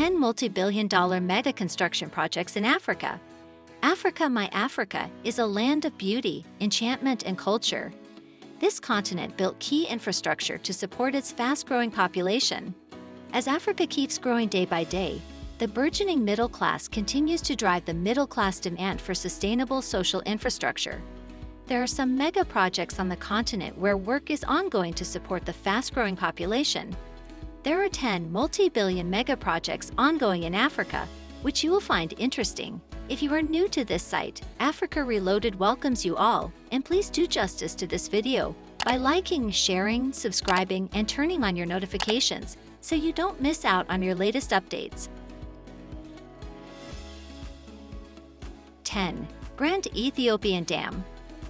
10 multi-billion dollar mega construction projects in Africa. Africa, my Africa, is a land of beauty, enchantment, and culture. This continent built key infrastructure to support its fast-growing population. As Africa keeps growing day by day, the burgeoning middle class continues to drive the middle-class demand for sustainable social infrastructure. There are some mega projects on the continent where work is ongoing to support the fast-growing population. There are 10 multi-billion mega projects ongoing in Africa, which you will find interesting. If you are new to this site, Africa Reloaded welcomes you all, and please do justice to this video by liking, sharing, subscribing, and turning on your notifications so you don't miss out on your latest updates. 10. Grand Ethiopian Dam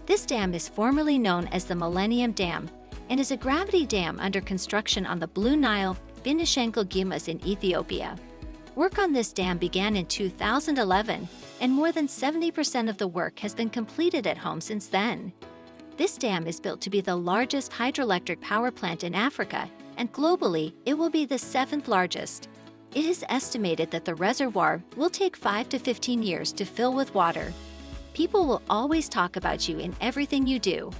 This dam is formerly known as the Millennium Dam and is a gravity dam under construction on the Blue Nile, Benishangul Gumuz in Ethiopia. Work on this dam began in 2011 and more than 70% of the work has been completed at home since then. This dam is built to be the largest hydroelectric power plant in Africa, and globally, it will be the seventh largest. It is estimated that the reservoir will take 5 to 15 years to fill with water. People will always talk about you in everything you do.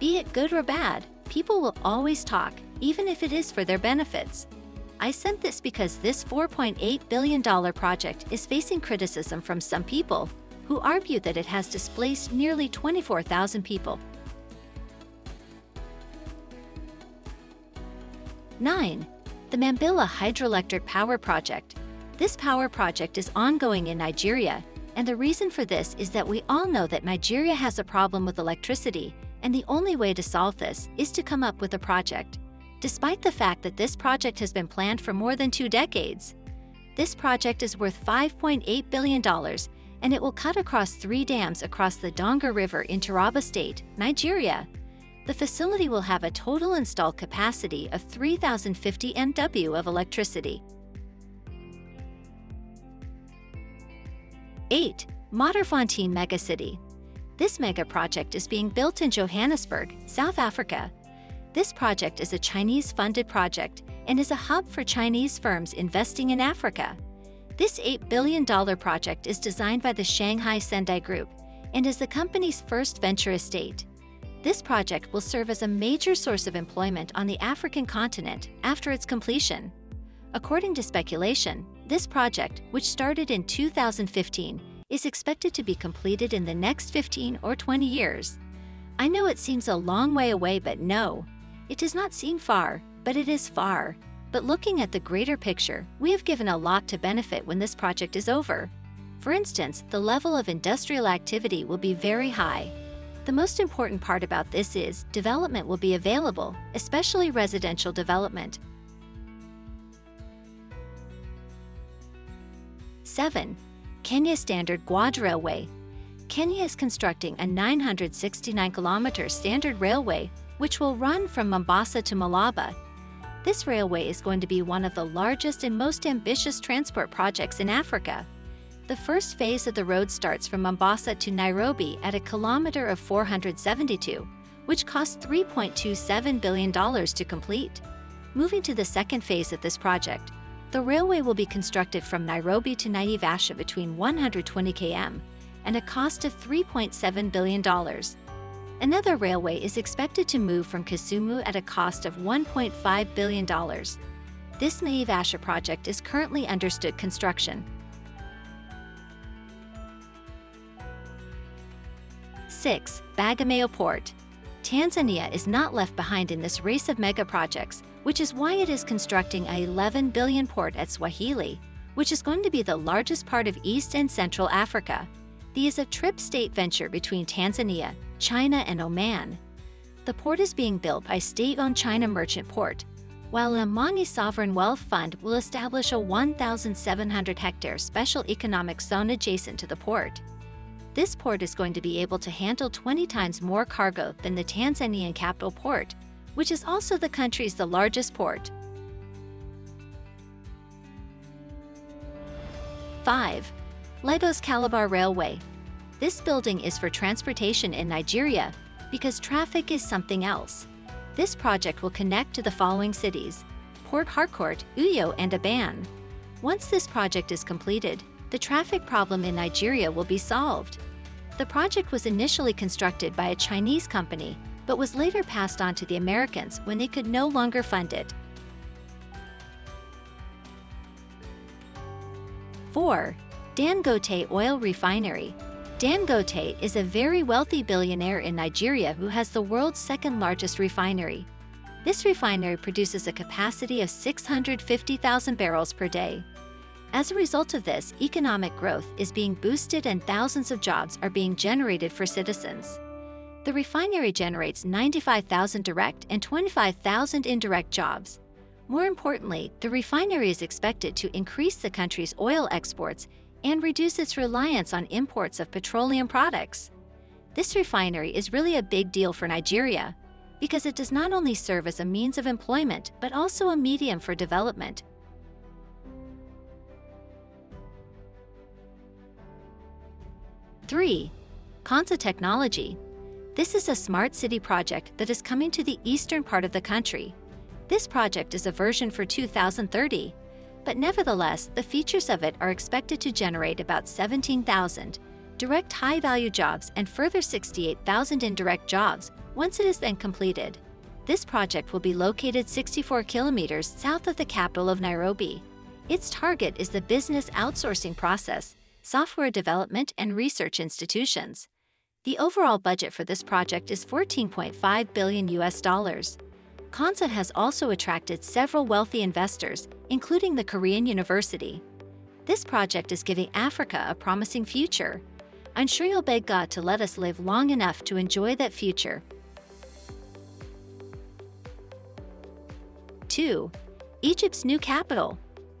Be it good or bad, people will always talk, even if it is for their benefits. I sent this because this $4.8 billion project is facing criticism from some people who argue that it has displaced nearly 24,000 people. 9. The Mambilla Hydroelectric Power Project. This power project is ongoing in Nigeria, and the reason for this is that we all know that Nigeria has a problem with electricity, and the only way to solve this is to come up with a project despite the fact that this project has been planned for more than two decades. This project is worth $5.8 billion, and it will cut across three dams across the Donga River in Taraba State, Nigeria. The facility will have a total installed capacity of 3,050 MW of electricity. 8. Modderfontein Megacity This mega project is being built in Johannesburg, South Africa, this project is a Chinese-funded project and is a hub for Chinese firms investing in Africa. This $8 billion project is designed by the Shanghai Zendai Group and is the company's first venture estate. This project will serve as a major source of employment on the African continent after its completion. According to speculation, this project, which started in 2015, is expected to be completed in the next 15 or 20 years. I know it seems a long way away, but no, it does not seem far, but it is far. But looking at the greater picture, we have given a lot to benefit when this project is over. For instance, the level of industrial activity will be very high. The most important part about this is development will be available, especially residential development. 7. Kenya Standard Gauge Railway Kenya is constructing a 969-kilometer standard railway which will run from Mombasa to Malaba. This railway is going to be one of the largest and most ambitious transport projects in Africa. The first phase of the road starts from Mombasa to Nairobi at a kilometer of 472, which cost $3.27 billion to complete. Moving to the second phase of this project, the railway will be constructed from Nairobi to Naivasha between 120 km and a cost of $3.7 billion. Another railway is expected to move from Kisumu at a cost of $1.5 billion. This Naivasha project is currently understood construction. 6. Bagamoyo Port Tanzania is not left behind in this race of mega projects, which is why it is constructing a 11 billion port at Swahili, which is going to be the largest part of East and Central Africa. The is a trip-state venture between Tanzania, China, and Oman. The port is being built by state-owned China Merchant Port, while an Omani Sovereign Wealth Fund will establish a 1,700-hectare special economic zone adjacent to the port. This port is going to be able to handle 20 times more cargo than the Tanzanian capital port, which is also the country's the largest port. 5. Lagos Calabar Railway. This building is for transportation in Nigeria because traffic is something else. This project will connect to the following cities, Port Harcourt, Uyo, and Aba. Once this project is completed, the traffic problem in Nigeria will be solved. The project was initially constructed by a Chinese company, but was later passed on to the Americans when they could no longer fund it. 4. Dangote Oil Refinery Dangote is a very wealthy billionaire in Nigeria who has the world's second largest refinery. This refinery produces a capacity of 650,000 barrels per day. As a result of this, economic growth is being boosted and thousands of jobs are being generated for citizens. The refinery generates 95,000 direct and 25,000 indirect jobs. More importantly, the refinery is expected to increase the country's oil exports and reduce its reliance on imports of petroleum products. This refinery is really a big deal for Nigeria because it does not only serve as a means of employment but also a medium for development. Three, Konza Technology. This is a smart city project that is coming to the eastern part of the country. This project is a version for 2030, but nevertheless, the features of it are expected to generate about 17,000 direct high-value jobs and further 68,000 indirect jobs once it is then completed. This project will be located 64 kilometers south of the capital of Nairobi. Its target is the business outsourcing process, software development, and research institutions. The overall budget for this project is 14.5 billion US dollars. Konza has also attracted several wealthy investors, including the Korean University. This project is giving Africa a promising future. I'm sure you'll beg God to let us live long enough to enjoy that future. 2. Egypt's new capital.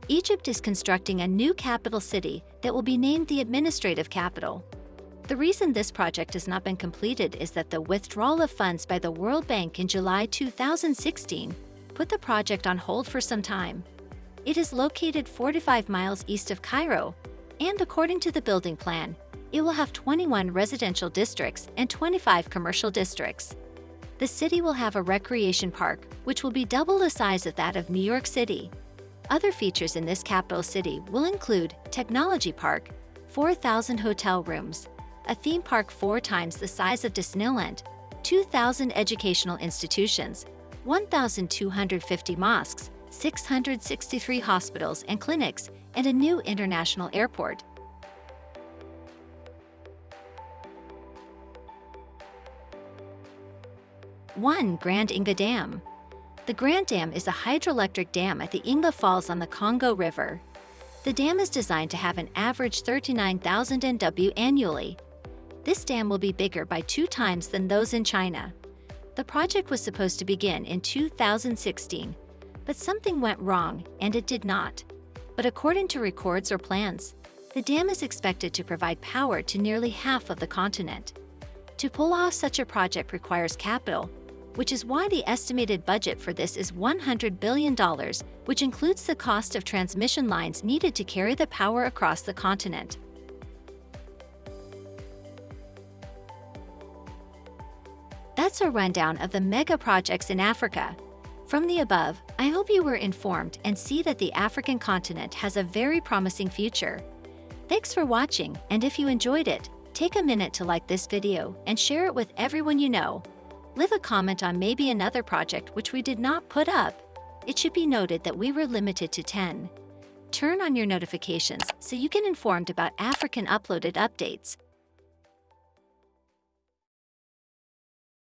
Egypt is constructing a new capital city that will be named the administrative capital. The reason this project has not been completed is that the withdrawal of funds by the World Bank in July 2016 put the project on hold for some time. It is located 45 miles east of Cairo, and according to the building plan, it will have 21 residential districts and 25 commercial districts. The city will have a recreation park, which will be double the size of that of New York City. Other features in this capital city will include Technology Park, 4,000 hotel rooms, a theme park four times the size of Disneyland, 2,000 educational institutions, 1,250 mosques, 663 hospitals and clinics, and a new international airport. One Grand Inga Dam. The Grand Dam is a hydroelectric dam at the Inga Falls on the Congo River. The dam is designed to have an average 39,000 MW annually, this dam will be bigger by two times than those in China. The project was supposed to begin in 2016, but something went wrong and it did not. But according to records or plans, the dam is expected to provide power to nearly half of the continent. To pull off such a project requires capital, which is why the estimated budget for this is $100 billion, which includes the cost of transmission lines needed to carry the power across the continent. That's a rundown of the mega projects in Africa. From the above, I hope you were informed and see that the African continent has a very promising future. Thanks for watching, and if you enjoyed it, take a minute to like this video and share it with everyone you know. Leave a comment on maybe another project which we did not put up. It should be noted that we were limited to 10. Turn on your notifications so you get informed about Africa Reloaded updates.